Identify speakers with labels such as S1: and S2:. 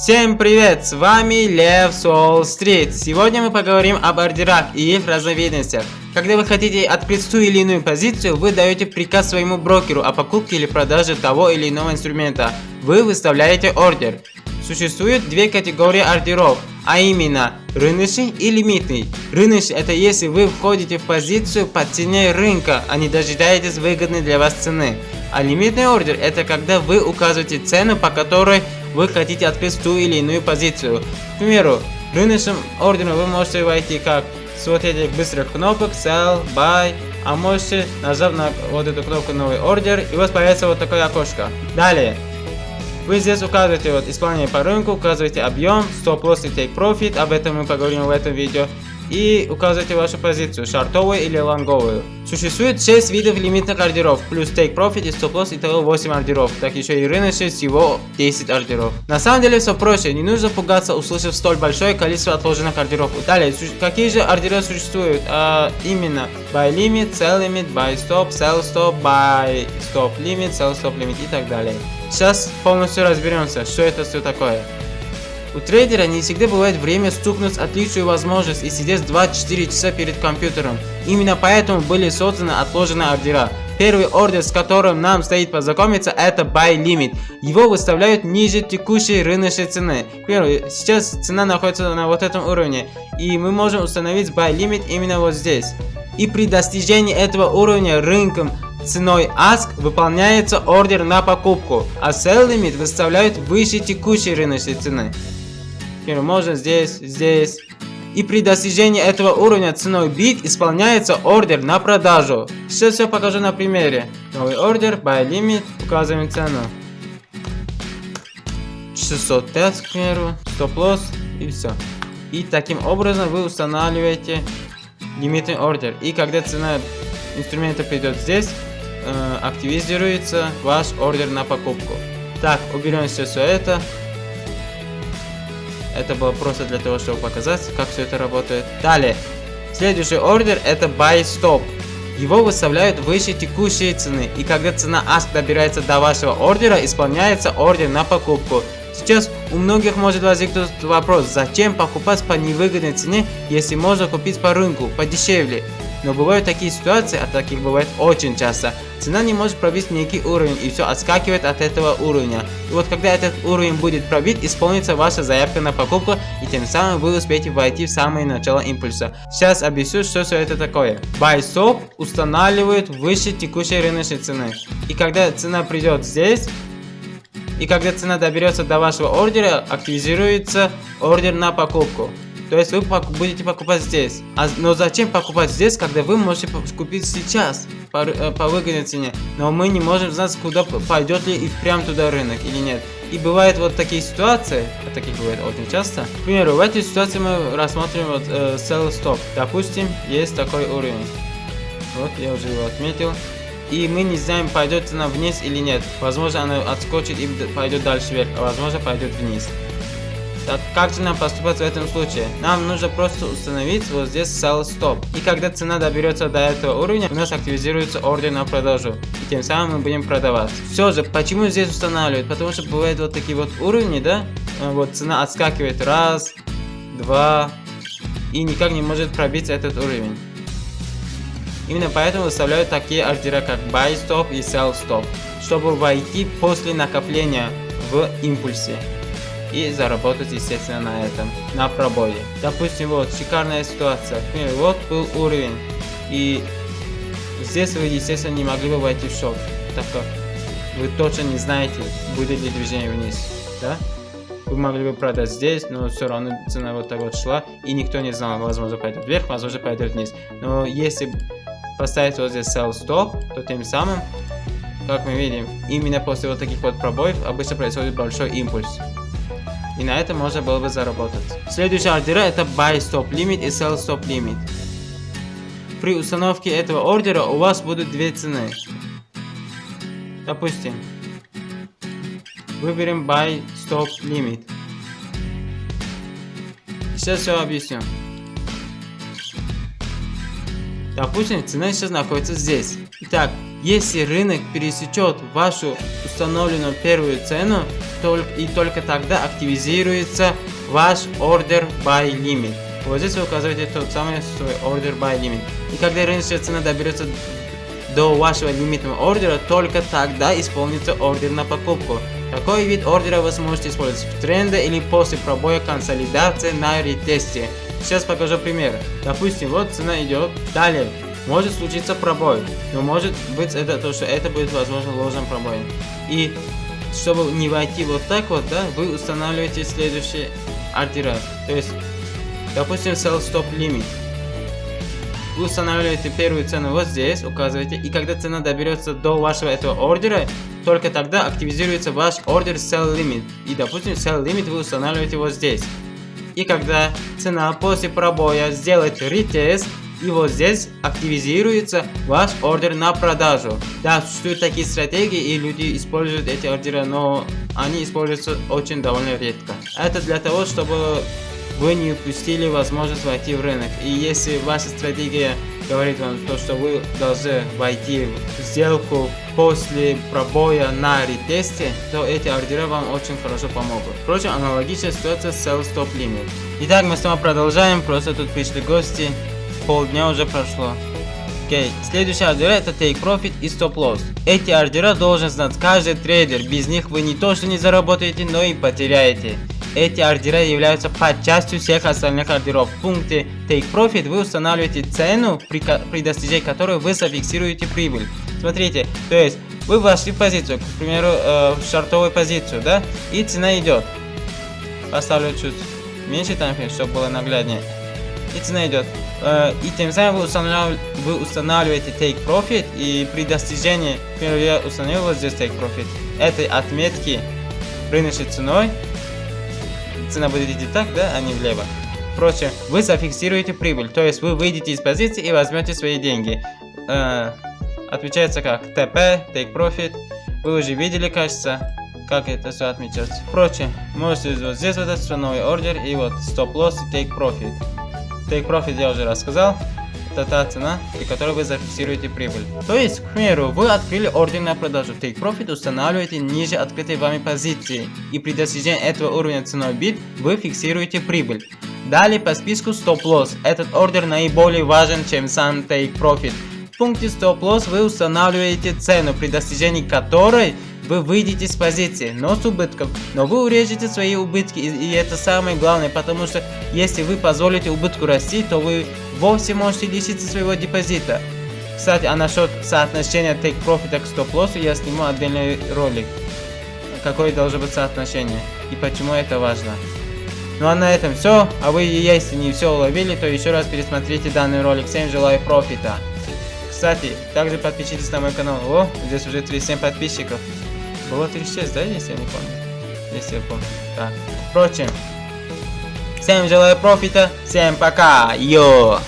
S1: Всем привет, с вами Лев Сол Стрит. Сегодня мы поговорим об ордерах и их разновидностях. Когда вы хотите открыть ту или иную позицию, вы даете приказ своему брокеру о покупке или продаже того или иного инструмента. Вы выставляете ордер. Существует две категории ордеров, а именно рыночный и лимитный. Рыночный это если вы входите в позицию по цене рынка, а не дожидаетесь выгодной для вас цены. А лимитный ордер это когда вы указываете цену, по которой вы хотите открыть ту или иную позицию. К примеру, рыночным ордером вы можете войти как с вот этих быстрых кнопок Sell, Buy, а можете нажав на вот эту кнопку новый ордер и у вас появится вот такое окошко. Далее, вы здесь указываете вот исполнение по рынку, указываете объем, стоп-лосс и take profit, об этом мы поговорим в этом видео и указывайте вашу позицию, шартовую или лонговую. Существует 6 видов лимитных ордеров, плюс take profit и стоп-лосс, итого 8 ордеров, так еще и рыночный всего 10 ордеров. На самом деле все проще, не нужно пугаться, услышав столь большое количество отложенных ордеров. Далее, какие же ордеры существуют? А, именно, buy limit, sell limit, buy stop, sell stop, buy stop limit, sell stop limit и так далее. Сейчас полностью разберемся, что это все такое. У трейдера не всегда бывает время стукнуть отличную возможность и сидеть 24 часа перед компьютером. Именно поэтому были созданы отложенные ордера. Первый ордер, с которым нам стоит познакомиться, это Buy Limit. Его выставляют ниже текущей рыночной цены. К примеру, сейчас цена находится на вот этом уровне. И мы можем установить Buy Limit именно вот здесь. И при достижении этого уровня рынком ценой ASK выполняется ордер на покупку, а Sell Limit выставляют выше текущей рыночной цены можно здесь, здесь. И при достижении этого уровня ценой бит исполняется ордер на продажу. Сейчас все покажу на примере. Новый ордер, buy limit, указываем цену. 605, к примеру, стоп-лосс и все. И таким образом вы устанавливаете лимитный ордер. И когда цена инструмента придет здесь, э, активизируется ваш ордер на покупку. Так, уберем все, все это. Это было просто для того, чтобы показать, как все это работает. Далее. Следующий ордер это Buy Stop. Его выставляют выше текущей цены. И когда цена ASK добирается до вашего ордера, исполняется ордер на покупку. Сейчас у многих может возникнуть вопрос, зачем покупать по невыгодной цене, если можно купить по рынку, подешевле. Но бывают такие ситуации, а таких бывает очень часто. Цена не может пробить некий уровень и все отскакивает от этого уровня. И вот когда этот уровень будет пробит, исполнится ваша заявка на покупку и тем самым вы успеете войти в самое начало импульса. Сейчас объясню, что все это такое. Buy Stop устанавливает выше текущей рыночной цены. И когда цена придет здесь, и когда цена доберется до вашего ордера, активизируется ордер на покупку. То есть вы будете покупать здесь. А, но зачем покупать здесь, когда вы можете купить сейчас по, э, по выгодной цене? Но мы не можем знать, куда пойдет ли и прям туда рынок или нет. И бывают вот такие ситуации, а таких бывает очень часто. К примеру, в этой ситуации мы рассмотрим вот э, sell stop. Допустим, есть такой уровень. Вот, я уже его отметил. И мы не знаем, пойдет цена вниз или нет. Возможно, она отскочит и пойдет дальше вверх, а возможно, пойдет вниз. Так как же нам поступать в этом случае? Нам нужно просто установить вот здесь sell stop. И когда цена доберется до этого уровня, у нас активизируется ордер на продажу. И тем самым мы будем продавать. Все же, почему здесь устанавливают? Потому что бывают вот такие вот уровни, да? А, вот цена отскакивает раз, два, и никак не может пробить этот уровень. Именно поэтому выставляют такие ордера, как buy stop и sell stop, чтобы войти после накопления в импульсе и заработать, естественно, на этом, на пробое. Допустим, вот, шикарная ситуация. Например, вот был уровень, и здесь вы, естественно, не могли бы войти в шок, так как вы точно не знаете, будет ли движение вниз, да? Вы могли бы продать здесь, но все равно цена вот так вот шла, и никто не знал, возможно, пойдет вверх, возможно, пойдет вниз. Но если поставить вот здесь sell stop, то тем самым, как мы видим, именно после вот таких вот пробоев обычно происходит большой импульс. И на этом можно было бы заработать. Следующий ордера это Buy Stop Limit и Sell Stop Limit. При установке этого ордера у вас будут две цены. Допустим, выберем Buy Stop Limit. Сейчас все объясню. Допустим, цена сейчас находится здесь. Итак, если рынок пересечет вашу установленную первую цену, только, и только тогда активизируется ваш order by limit. Вот здесь вы указываете тот самый свой order by limit. И когда рыночная цена доберется до вашего лимитного ордера, только тогда исполнится ордер на покупку. Такой вид ордера вы сможете использовать в тренде или после пробоя консолидации на ретесте. Сейчас покажу пример. Допустим, вот цена идет. Далее, может случиться пробой, но может быть это то, что это будет возможно ложным пробоем. И чтобы не войти вот так вот, да, вы устанавливаете следующий ордера. То есть, допустим, sell stop limit. Вы устанавливаете первую цену вот здесь, указываете, и когда цена доберется до вашего этого ордера, только тогда активизируется ваш ордер sell limit. И допустим, sell limit вы устанавливаете вот здесь. И когда цена после пробоя сделает ретест, и вот здесь активизируется ваш ордер на продажу. Да, существуют такие стратегии, и люди используют эти ордеры, но они используются очень довольно редко. Это для того, чтобы вы не упустили возможность войти в рынок. И если ваша стратегия говорит вам то, что вы должны войти в сделку после пробоя на ретесте, то эти ордера вам очень хорошо помогут. Впрочем, аналогичная ситуация с Sell Stop Limit. Итак, мы снова продолжаем, просто тут пришли гости, полдня уже прошло. Окей, okay. следующие ордера это Take Profit и Stop Loss. Эти ордера должен знать каждый трейдер, без них вы не то что не заработаете, но и потеряете. Эти ордера являются подчастью всех остальных ордеров. В пункте Take Profit вы устанавливаете цену, при, при достижении которой вы зафиксируете прибыль. Смотрите, то есть вы вошли в позицию, к примеру, э, в шартовую позицию, да, и цена идет. Поставлю чуть меньше таймфрейм, чтобы было нагляднее. И цена идет. Э, и тем самым вы, устанавливаете, вы устанавливаете Take Profit, и при достижении, к я установил вот здесь Take Profit, этой отметки рыночной ценой, цена будет идти так, да, а не влево. Впрочем, вы зафиксируете прибыль, то есть вы выйдете из позиции и возьмете свои деньги. Э, отвечается как TP, Take Profit. Вы уже видели, кажется, как это все отмечается. Впрочем, можете вот здесь вот этот новый ордер и вот Stop Loss и Take Profit. Take Profit я уже рассказал. Это та цена, при которой вы зафиксируете прибыль. То есть, к примеру, вы открыли ордер на продажу. Take Profit устанавливаете ниже открытой вами позиции. И при достижении этого уровня ценой бит вы фиксируете прибыль. Далее по списку Stop Loss. Этот ордер наиболее важен, чем сам Take Profit. В пункте Stop Loss вы устанавливаете цену, при достижении которой вы выйдете с позиции, но с убытком. Но вы урежете свои убытки, и, и это самое главное, потому что если вы позволите убытку расти, то вы вовсе можете лишиться своего депозита. Кстати, а насчет соотношения take profit к стоп лоссу я сниму отдельный ролик. Какое должно быть соотношение и почему это важно. Ну а на этом все. А вы, если не все уловили, то еще раз пересмотрите данный ролик. Всем желаю профита. Кстати, также подпишитесь на мой канал. О, здесь уже 37 подписчиков. Было 36, да, если я не помню? Если я помню. Так. Впрочем, всем желаю профита. Всем пока. Йо.